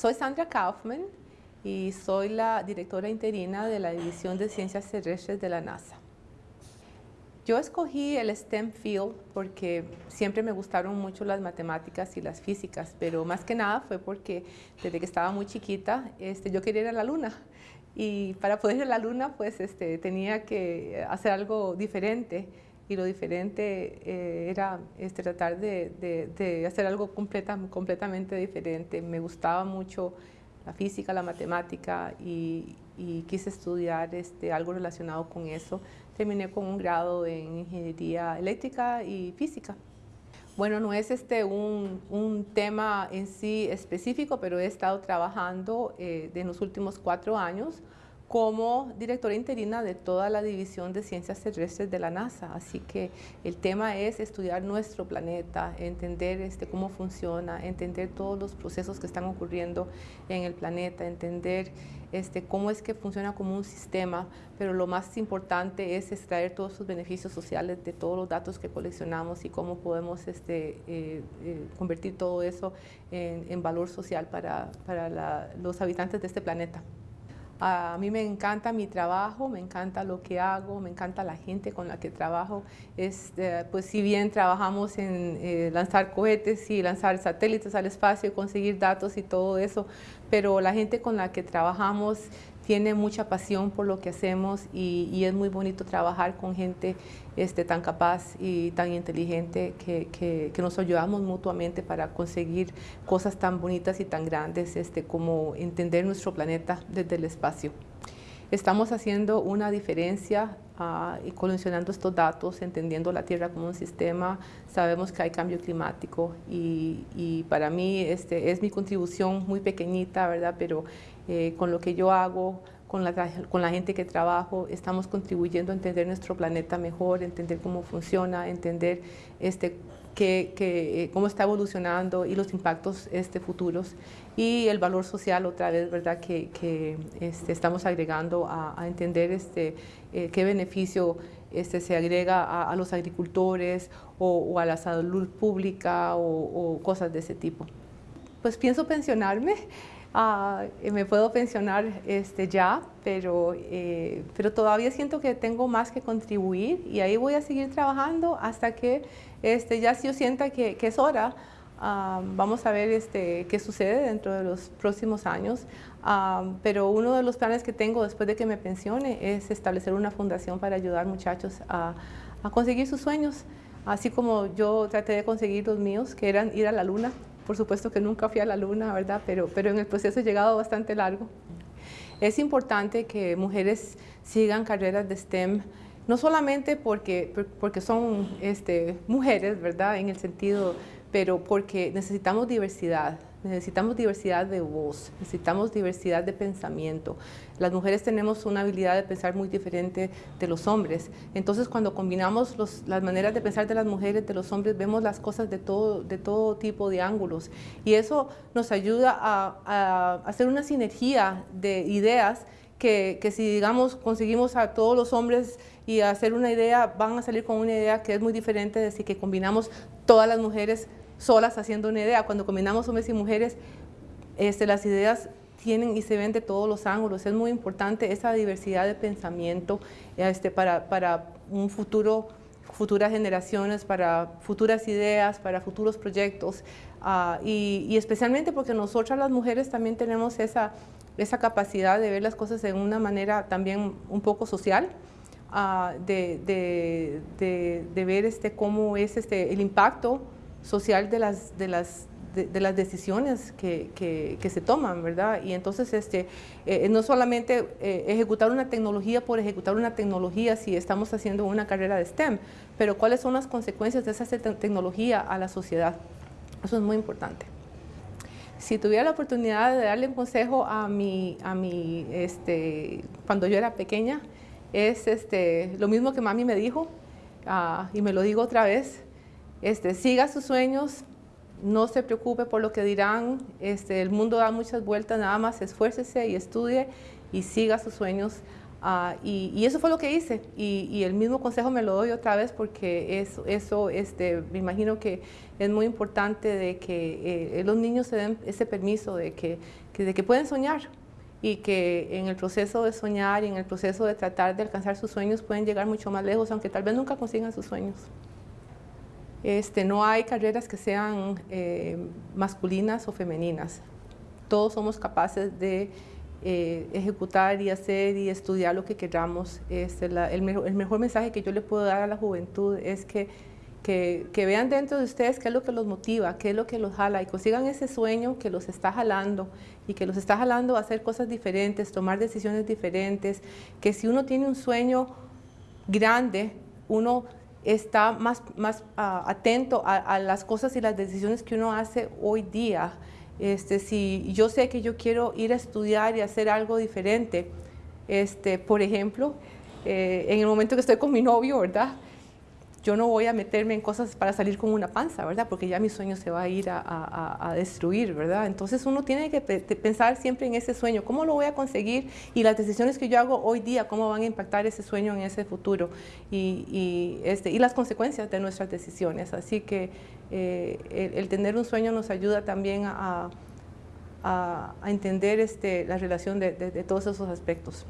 Soy Sandra Kaufman y soy la directora interina de la División de Ciencias Terrestres de la NASA. Yo escogí el STEM Field porque siempre me gustaron mucho las matemáticas y las físicas, pero más que nada fue porque desde que estaba muy chiquita este, yo quería ir a la luna y para poder ir a la luna pues este, tenía que hacer algo diferente y lo diferente eh, era este, tratar de, hacer algo completa, completamente diferente. Me gustaba mucho la física, la matemática y, quise estudiar este, algo relacionado con eso. Terminé con un grado en ingeniería eléctrica y física. Bueno, no es este un, tema en sí específico, pero he estado trabajando eh, en los últimos cuatro años como directora interina de toda la División de Ciencias Terrestres de la NASA. Así que el tema es estudiar nuestro planeta, entender este, cómo funciona, entender todos los procesos que están ocurriendo en el planeta, entender este, cómo es que funciona como un sistema, pero lo más importante es extraer todos sus beneficios sociales de todos los datos que coleccionamos y cómo podemos este, eh, eh, convertir todo eso en, valor social para, los habitantes de este planeta. A mí me encanta mi trabajo, me encanta lo que hago, me encanta la gente con la que trabajo. Este, pues si bien trabajamos en eh, lanzar cohetes y lanzar satélites al espacio y conseguir datos y todo eso, pero la gente con la que trabajamos tiene mucha pasión por lo que hacemos y, es muy bonito trabajar con gente este, tan capaz y tan inteligente que, que, nos ayudamos mutuamente para conseguir cosas tan bonitas y tan grandes este, como entender nuestro planeta desde el espacio. Estamos haciendo una diferencia uh, y coleccionando estos datos, entendiendo la Tierra como un sistema. Sabemos que hay cambio climático y, para mí este, es mi contribución muy pequeñita, ¿verdad? Pero eh, con lo que yo hago, con la, con la gente que trabajo, estamos contribuyendo a entender nuestro planeta mejor, entender cómo funciona, entender este, que, eh, cómo está evolucionando y los impactos este, futuros y el valor social otra vez, ¿verdad? Que, que este, estamos agregando a, entender este, eh, qué beneficio este, se agrega a, los agricultores o, a la salud pública o, o cosas de ese tipo. Pues pienso pensionarme. Ah, eh, me puedo pensionar este, ya, pero, eh, pero todavía siento que tengo más que contribuir y ahí voy a seguir trabajando hasta que este, ya si yo sienta que, que es hora, ah, vamos a ver este, qué sucede dentro de los próximos años. Ah, pero uno de los planes que tengo después de que me pensione es establecer una fundación para ayudar muchachos a, a conseguir sus sueños, así como yo traté de conseguir los míos, que eran ir a la luna por supuesto que nunca fui a la luna, ¿verdad? Pero, pero en el proceso he llegado bastante largo. Es importante que mujeres sigan carreras de STEM, no solamente porque, porque son este, mujeres, ¿verdad? En el sentido, pero porque necesitamos diversidad necesitamos diversidad de voz, necesitamos diversidad de pensamiento. Las mujeres tenemos una habilidad de pensar muy diferente de los hombres. Entonces, cuando combinamos las maneras de pensar de las mujeres, de los hombres, vemos las cosas de todo, tipo de ángulos. Y eso nos ayuda a, hacer una sinergia de ideas que, que, si, digamos, conseguimos a todos los hombres y hacer una idea, van a salir con una idea que es muy diferente de si que combinamos todas las mujeres solas haciendo una idea. Cuando combinamos hombres y mujeres, este, las ideas tienen y se ven de todos los ángulos. Es muy importante esa diversidad de pensamiento este, para, para un futuro, futuras generaciones, para futuras ideas, para futuros proyectos. Ah, y, especialmente porque nosotras las mujeres también tenemos esa, esa capacidad de ver las cosas de una manera también un poco social. Ah, de, de, de, de, ver este, cómo es este, el impacto social de las, de las, de, las decisiones que, que, se toman, ¿verdad? Y entonces este, eh, no solamente eh, ejecutar una tecnología por ejecutar una tecnología si estamos haciendo una carrera de STEM, pero cuáles son las consecuencias de esa tecnología a la sociedad. Eso es muy importante. Si tuviera la oportunidad de darle un consejo a mi, a mi este, cuando yo era pequeña, es este, lo mismo que mami me dijo, ah, y me lo digo otra vez, este, siga sus sueños, no se preocupe por lo que dirán, este, el mundo da muchas vueltas, nada más esfuércese y estudie y siga sus sueños. Ah, y, eso fue lo que hice y, el mismo consejo me lo doy otra vez porque eso, eso este, me imagino que es muy importante de que eh, los niños se den ese permiso de que, que, de que pueden soñar y que en el proceso de soñar y en el proceso de tratar de alcanzar sus sueños pueden llegar mucho más lejos, aunque tal vez nunca consigan sus sueños. Este, no hay carreras que sean eh, masculinas o femeninas. Todos somos capaces de eh, ejecutar y hacer y estudiar lo que queramos. Este, el, mejor mensaje que yo le puedo dar a la juventud es que, que, que, vean dentro de ustedes qué es lo que los motiva, qué es lo que los jala y consigan ese sueño que los está jalando y que los está jalando a hacer cosas diferentes, tomar decisiones diferentes, que si uno tiene un sueño grande, uno está más, más ah, atento a, las cosas y las decisiones que uno hace hoy día. Este, si yo sé que yo quiero ir a estudiar y hacer algo diferente, este, por ejemplo, eh, en el momento que estoy con mi novio, ¿verdad? Yo no voy a meterme en cosas para salir con una panza, ¿verdad? Porque ya mi sueño se va a ir a, destruir, ¿verdad? Entonces uno tiene que pensar siempre en ese sueño, ¿cómo lo voy a conseguir? Y las decisiones que yo hago hoy día, ¿cómo van a impactar ese sueño en ese futuro? Y, este, y las consecuencias de nuestras decisiones. Así que eh, el, tener un sueño nos ayuda también a, entender este, la relación de todos esos aspectos.